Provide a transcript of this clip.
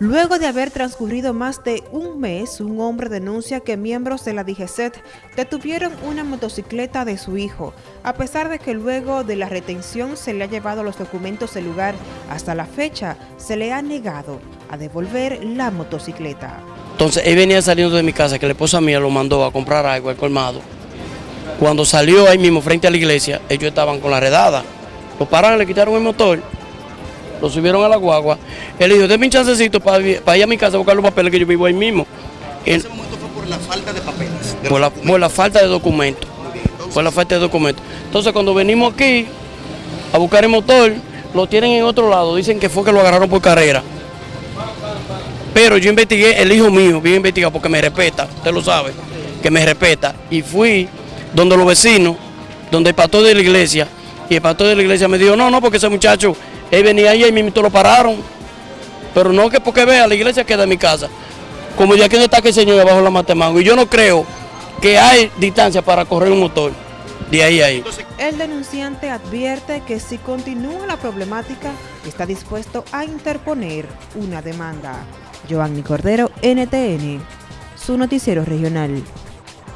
Luego de haber transcurrido más de un mes, un hombre denuncia que miembros de la DGCET detuvieron una motocicleta de su hijo, a pesar de que luego de la retención se le ha llevado los documentos del lugar. Hasta la fecha, se le ha negado a devolver la motocicleta. Entonces, él venía saliendo de mi casa, que la esposa mía lo mandó a comprar algo al colmado. Cuando salió ahí mismo, frente a la iglesia, ellos estaban con la redada. Lo pararon, le quitaron el motor lo subieron a la guagua. Él dijo, déme un chancecito para, ir a mi casa a buscar los papeles que yo vivo ahí mismo. ¿En ese momento fue por la falta de papeles? por, la, falta de documentos. Por la falta de documentos. Entonces cuando venimos aquí a buscar el motor, lo tienen en otro lado, dicen que fue que lo agarraron por carrera. Pero yo investigué, el hijo mío, bien investigado porque me respeta, usted lo sabe, que me respeta. Y fui donde los vecinos, donde el pastor de la iglesia, y el pastor de la iglesia me dijo, no, no, porque ese muchacho él venía ahí y mismo lo pararon. Pero no que porque vea, la iglesia queda en mi casa. Como ya que no está que el Señor abajo la matemango. Y yo no creo que hay distancia para correr un motor. De ahí a ahí. El denunciante advierte que si continúa la problemática, está dispuesto a interponer una demanda. Giovanni Cordero, NTN, su noticiero regional.